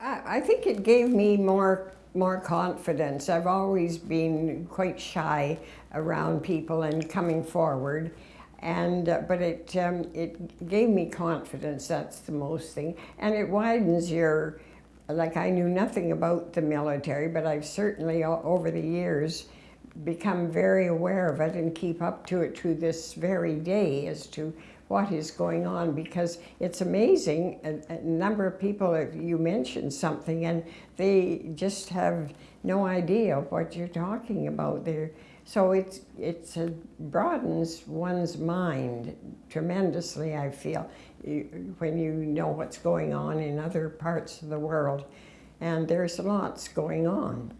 I, think it gave me more more confidence. I've always been quite shy around people and coming forward, and uh, but it um, it gave me confidence. That's the most thing, and it widens your. Like I knew nothing about the military, but I've certainly over the years become very aware of it and keep up to it to this very day as to what is going on because it's amazing a, a, number of people you mention something and they just have no idea of what you're talking about there. So it's it's a, broadens one's mind tremendously i feel when you know what's going on in other parts of the world. And there's lots going on